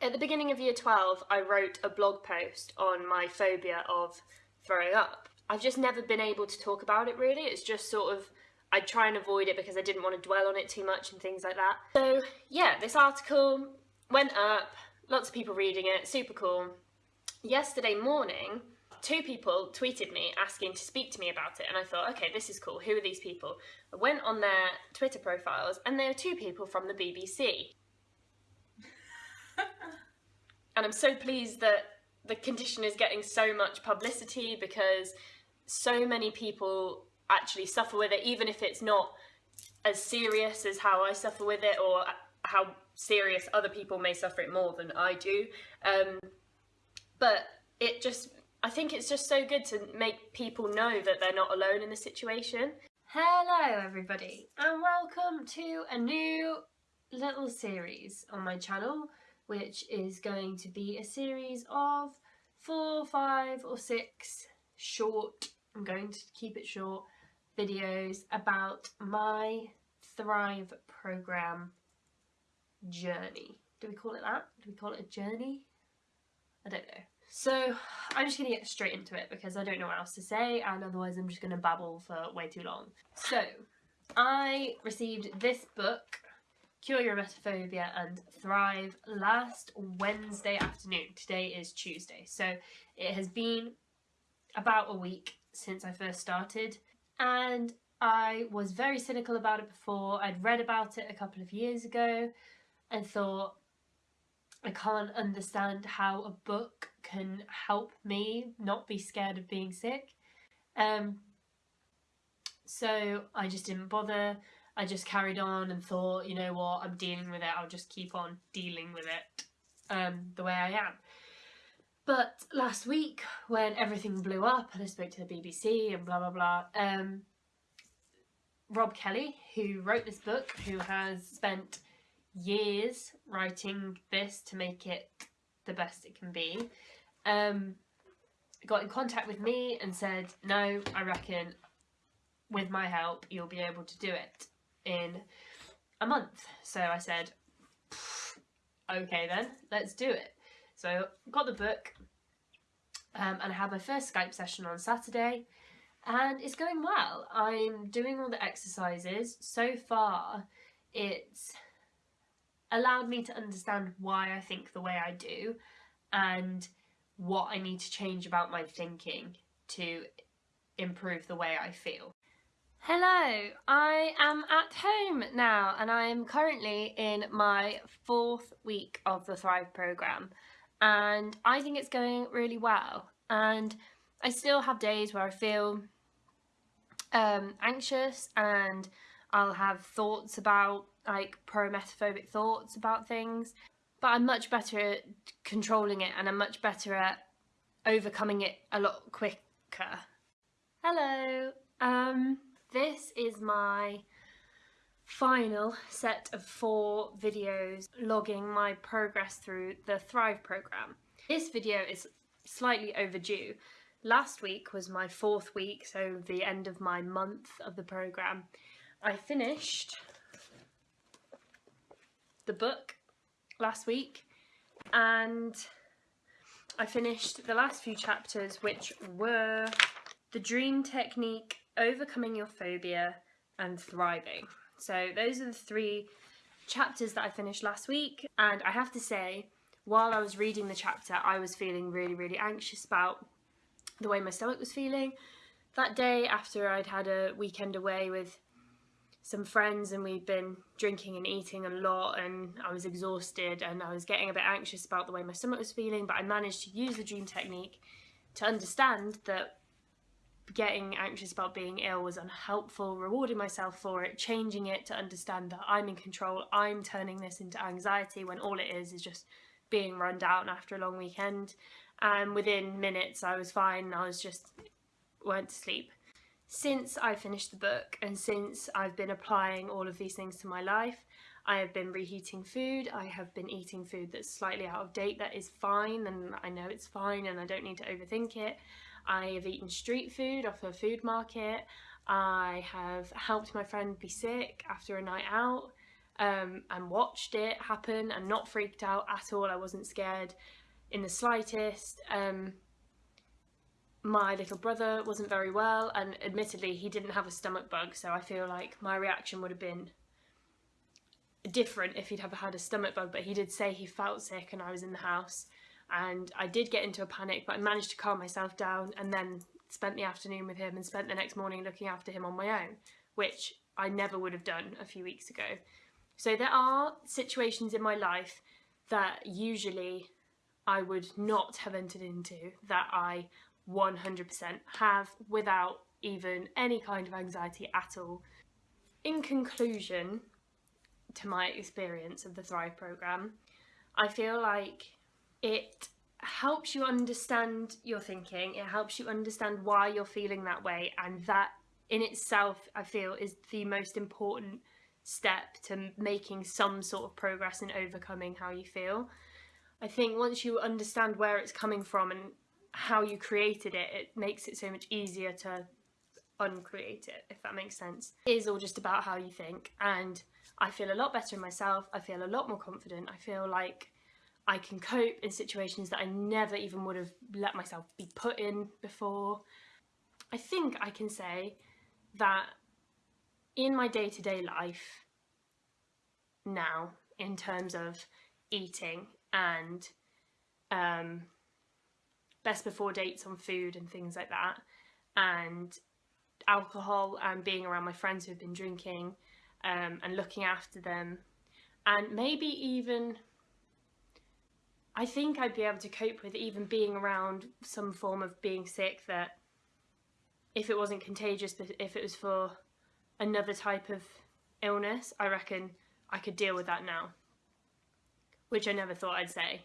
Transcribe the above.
At the beginning of year 12, I wrote a blog post on my phobia of throwing up. I've just never been able to talk about it really. It's just sort of, I try and avoid it because I didn't want to dwell on it too much and things like that. So yeah, this article went up, lots of people reading it, super cool. Yesterday morning, two people tweeted me asking to speak to me about it and I thought, okay, this is cool. Who are these people? I went on their Twitter profiles and there were two people from the BBC. And I'm so pleased that the condition is getting so much publicity because so many people actually suffer with it, even if it's not as serious as how I suffer with it or how serious other people may suffer it more than I do. Um, but it just, I think it's just so good to make people know that they're not alone in the situation. Hello everybody and welcome to a new little series on my channel which is going to be a series of four, five or six short, I'm going to keep it short, videos about my Thrive programme journey. Do we call it that? Do we call it a journey? I don't know. So I'm just going to get straight into it because I don't know what else to say and otherwise I'm just going to babble for way too long. So I received this book Cure Your Emetophobia and Thrive last Wednesday afternoon. Today is Tuesday. So it has been about a week since I first started and I was very cynical about it before. I'd read about it a couple of years ago and thought I can't understand how a book can help me not be scared of being sick. Um, so I just didn't bother. I just carried on and thought, you know what, I'm dealing with it, I'll just keep on dealing with it um, the way I am. But last week, when everything blew up and I spoke to the BBC and blah blah blah, um, Rob Kelly, who wrote this book, who has spent years writing this to make it the best it can be, um, got in contact with me and said, no, I reckon with my help you'll be able to do it in a month. So I said, okay then, let's do it. So got the book um, and I had my first Skype session on Saturday and it's going well. I'm doing all the exercises. So far it's allowed me to understand why I think the way I do and what I need to change about my thinking to improve the way I feel. Hello, I am at home now and I am currently in my fourth week of the Thrive programme and I think it's going really well and I still have days where I feel um, anxious and I'll have thoughts about like pro-emetophobic thoughts about things but I'm much better at controlling it and I'm much better at overcoming it a lot quicker. Hello, um, this is my final set of four videos logging my progress through the Thrive programme. This video is slightly overdue. Last week was my fourth week, so the end of my month of the programme. I finished the book last week and I finished the last few chapters which were the dream technique overcoming your phobia and thriving. So those are the three chapters that I finished last week and I have to say while I was reading the chapter I was feeling really really anxious about the way my stomach was feeling. That day after I'd had a weekend away with some friends and we'd been drinking and eating a lot and I was exhausted and I was getting a bit anxious about the way my stomach was feeling but I managed to use the dream technique to understand that getting anxious about being ill was unhelpful, rewarding myself for it, changing it to understand that I'm in control, I'm turning this into anxiety when all it is is just being run down after a long weekend. And within minutes I was fine, I was just went to sleep. Since I finished the book and since I've been applying all of these things to my life, I have been reheating food, I have been eating food that's slightly out of date that is fine and I know it's fine and I don't need to overthink it. I have eaten street food off a food market. I have helped my friend be sick after a night out. um, and watched it happen and not freaked out at all. I wasn't scared in the slightest. Um, my little brother wasn't very well, and admittedly, he didn't have a stomach bug, so I feel like my reaction would have been different if he'd have had a stomach bug. But he did say he felt sick, and I was in the house, and I did get into a panic, but I managed to calm myself down, and then spent the afternoon with him and spent the next morning looking after him on my own, which I never would have done a few weeks ago. So there are situations in my life that usually I would not have entered into that I 100% have without even any kind of anxiety at all. In conclusion to my experience of the Thrive program, I feel like it helps you understand your thinking, it helps you understand why you're feeling that way, and that in itself, I feel, is the most important step to making some sort of progress in overcoming how you feel. I think once you understand where it's coming from and how you created it, it makes it so much easier to uncreate it, if that makes sense. It is all just about how you think, and I feel a lot better in myself, I feel a lot more confident, I feel like I can cope in situations that I never even would have let myself be put in before. I think I can say that in my day to day life now, in terms of eating and um, best before dates on food and things like that, and alcohol and being around my friends who've been drinking um, and looking after them, and maybe even I think I'd be able to cope with even being around some form of being sick that if it wasn't contagious, but if it was for another type of illness, I reckon I could deal with that now. Which I never thought I'd say.